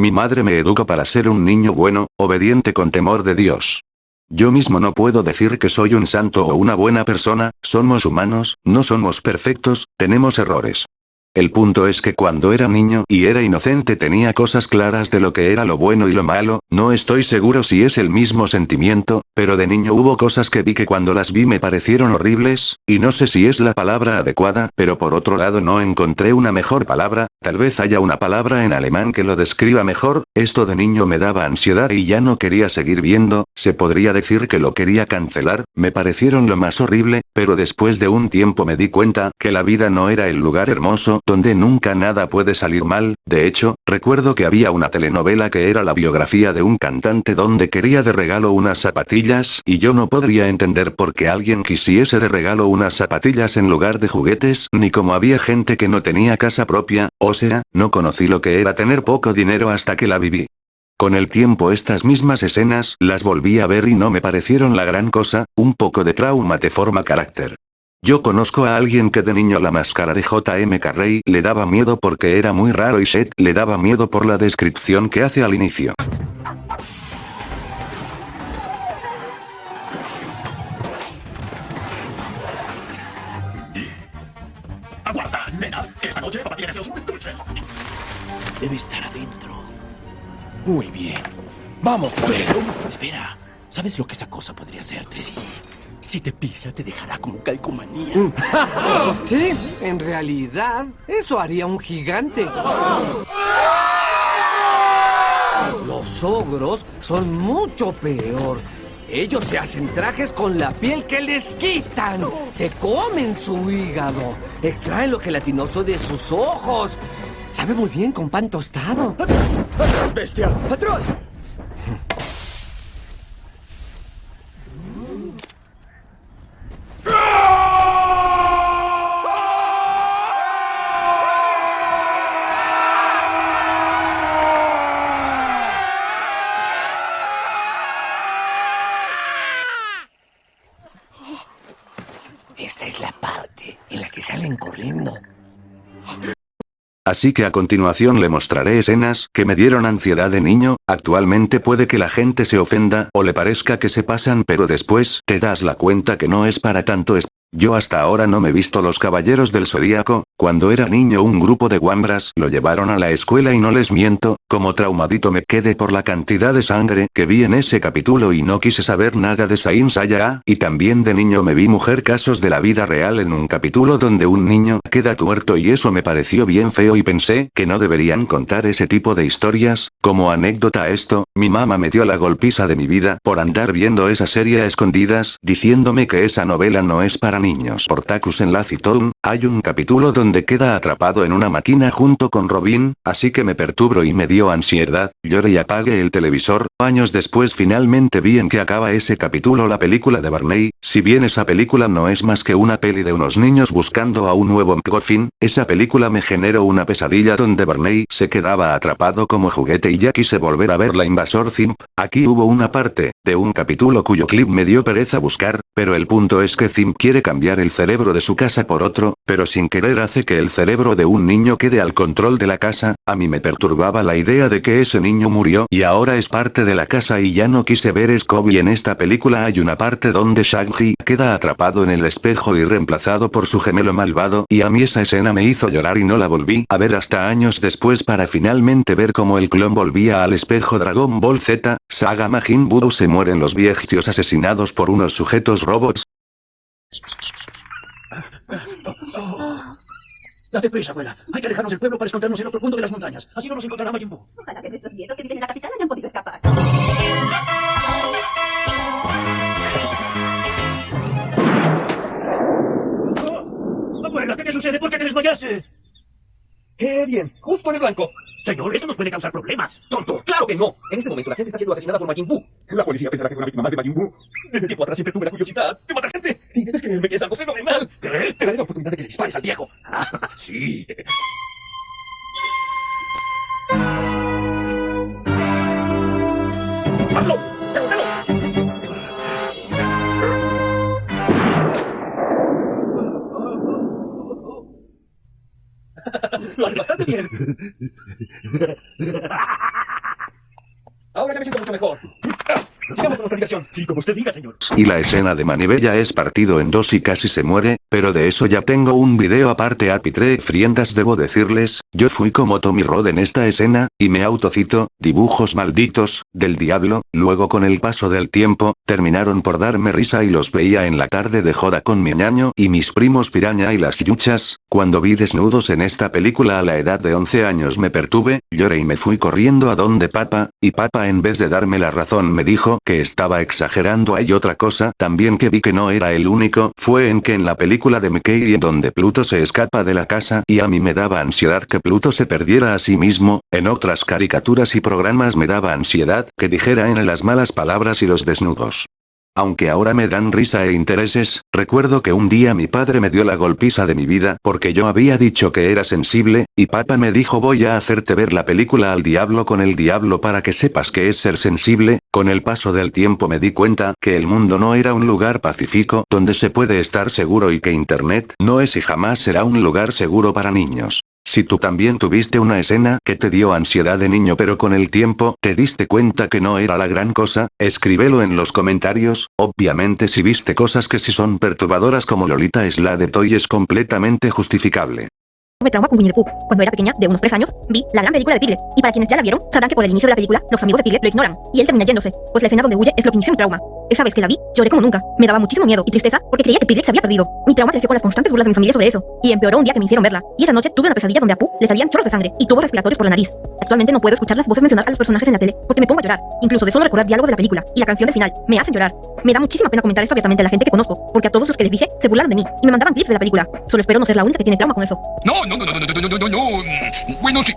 Mi madre me educa para ser un niño bueno, obediente con temor de Dios. Yo mismo no puedo decir que soy un santo o una buena persona, somos humanos, no somos perfectos, tenemos errores. El punto es que cuando era niño y era inocente tenía cosas claras de lo que era lo bueno y lo malo, no estoy seguro si es el mismo sentimiento, pero de niño hubo cosas que vi que cuando las vi me parecieron horribles, y no sé si es la palabra adecuada, pero por otro lado no encontré una mejor palabra, tal vez haya una palabra en alemán que lo describa mejor, esto de niño me daba ansiedad y ya no quería seguir viendo, se podría decir que lo quería cancelar, me parecieron lo más horrible, pero después de un tiempo me di cuenta que la vida no era el lugar hermoso, donde nunca nada puede salir mal, de hecho, recuerdo que había una telenovela que era la biografía de un cantante donde quería de regalo unas zapatillas y yo no podría entender por qué alguien quisiese de regalo unas zapatillas en lugar de juguetes, ni como había gente que no tenía casa propia, o sea, no conocí lo que era tener poco dinero hasta que la viví. Con el tiempo estas mismas escenas las volví a ver y no me parecieron la gran cosa, un poco de trauma te forma carácter. Yo conozco a alguien que de niño la máscara de J.M. Carrey le daba miedo porque era muy raro y Seth le daba miedo por la descripción que hace al inicio. Aguarda, nena. Esta noche papá tiene deseos muy dulces. Debe estar adentro. Muy bien. Vamos, pero... Espera. ¿Sabes lo que esa cosa podría hacerte? Sí. Si te pisa, te dejará como calcomanía. Sí, en realidad, eso haría un gigante. Los ogros son mucho peor. Ellos se hacen trajes con la piel que les quitan. Se comen su hígado. Extraen lo gelatinoso de sus ojos. Sabe muy bien con pan tostado. ¡Atrás! ¡Atrás, bestia! ¡Atrás! Esta es la salen corriendo. Así que a continuación le mostraré escenas que me dieron ansiedad de niño, actualmente puede que la gente se ofenda o le parezca que se pasan pero después te das la cuenta que no es para tanto es yo hasta ahora no me visto los caballeros del zodíaco, cuando era niño un grupo de guambras lo llevaron a la escuela y no les miento, como traumadito me quedé por la cantidad de sangre que vi en ese capítulo y no quise saber nada de Saint Seiya, y también de niño me vi mujer casos de la vida real en un capítulo donde un niño queda tuerto y eso me pareció bien feo y pensé que no deberían contar ese tipo de historias, como anécdota a esto, mi mamá me dio la golpiza de mi vida por andar viendo esa serie a escondidas, diciéndome que esa novela no es para niños. Por Takus en la hay un capítulo donde queda atrapado en una máquina junto con Robin, así que me perturbo y me dio ansiedad, lloré y apagué el televisor, años después finalmente vi en que acaba ese capítulo la película de Barney, si bien esa película no es más que una peli de unos niños buscando a un nuevo McGuffin, esa película me generó una pesadilla donde Barney se quedaba atrapado como juguete y ya quise volver a ver la invasor Zimp, aquí hubo una parte, de un capítulo cuyo clip me dio pereza buscar, pero el punto es que Zimp quiere cambiar el cerebro de su casa por otro, pero sin querer hace que el cerebro de un niño quede al control de la casa, a mí me perturbaba la idea de que ese niño murió y ahora es parte de la casa y ya no quise ver Scooby en esta película hay una parte donde Shaggy queda atrapado en el espejo y reemplazado por su gemelo malvado y a mí esa escena me hizo llorar y no la volví a ver hasta años después para finalmente ver cómo el clon volvía al espejo Dragon Ball Z, Saga Majin Buu se mueren los viejitos asesinados por unos sujetos robots. Date prisa, abuela. Hay que alejarnos del pueblo para escondernos en otro punto de las montañas. Así no nos encontrará Majin Buu. Ojalá que nuestros nietos que viven en la capital hayan podido escapar. Abuela, ¿qué te sucede? ¿Por qué te desmayaste? ¡Qué bien! Justo en el blanco. Señor, esto nos puede causar problemas. ¡Tonto! ¡Claro que no! En este momento la gente está siendo asesinada por Majin. La policía pensará que fue una víctima más de Majin. Desde tiempo atrás siempre tuve la curiosidad de matar gente. Y debes creerme que es algo fenomenal. ¿Qué? Te daré la oportunidad de que le dispares al viejo. Ah, sí. Ahora ya me siento mucho mejor. Y la escena de Manivella es partido en dos y casi se muere, pero de eso ya tengo un video aparte a Pitre Friendas debo decirles, yo fui como Tommy Rod en esta escena, y me autocito, dibujos malditos, del diablo, luego con el paso del tiempo, terminaron por darme risa y los veía en la tarde de joda con mi ñaño y mis primos piraña y las yuchas, cuando vi desnudos en esta película a la edad de 11 años me pertuve, lloré y me fui corriendo a donde papa, y papa en vez de darme la razón me dijo que estaba exagerando hay otra cosa también que vi que no era el único, fue en que en la película de Mickey en donde Pluto se escapa de la casa y a mí me daba ansiedad que Pluto se perdiera a sí mismo, en otras caricaturas y programas me daba ansiedad que dijera en las malas palabras y los desnudos. Aunque ahora me dan risa e intereses, recuerdo que un día mi padre me dio la golpiza de mi vida porque yo había dicho que era sensible, y papá me dijo voy a hacerte ver la película al diablo con el diablo para que sepas que es ser sensible, con el paso del tiempo me di cuenta que el mundo no era un lugar pacífico donde se puede estar seguro y que internet no es y jamás será un lugar seguro para niños. Si tú también tuviste una escena que te dio ansiedad de niño pero con el tiempo te diste cuenta que no era la gran cosa, escríbelo en los comentarios, obviamente si viste cosas que si son perturbadoras como Lolita es la de Toy es completamente justificable. Tuve trauma con Winnie the Pooh. Cuando era pequeña, de unos 3 años, vi la gran película de Piglet. Y para quienes ya la vieron, sabrán que por el inicio de la película, los amigos de Piglet lo ignoran. Y él termina yéndose. Pues la escena donde huye es lo que inició mi trauma. Esa vez que la vi, lloré como nunca. Me daba muchísimo miedo y tristeza porque creía que Pidley se había perdido. Mi trauma creció con las constantes burlas de mi familia sobre eso. Y empeoró un día que me hicieron verla. Y esa noche tuve una pesadilla donde a Pooh le salían chorros de sangre y tuvo respiratorios por la nariz. Actualmente no puedo escuchar las voces mencionar a los personajes en la tele porque me pongo a llorar. Incluso de solo recordar diálogos de la película y la canción del final me hacen llorar. Me da muchísima pena comentar esto abiertamente a la gente que conozco porque a todos los que les dije se burlaron de mí y me mandaban clips de la película. Solo espero no ser la única que tiene trauma con eso. No, no, no, no, no, no, no, no. Bueno, sí.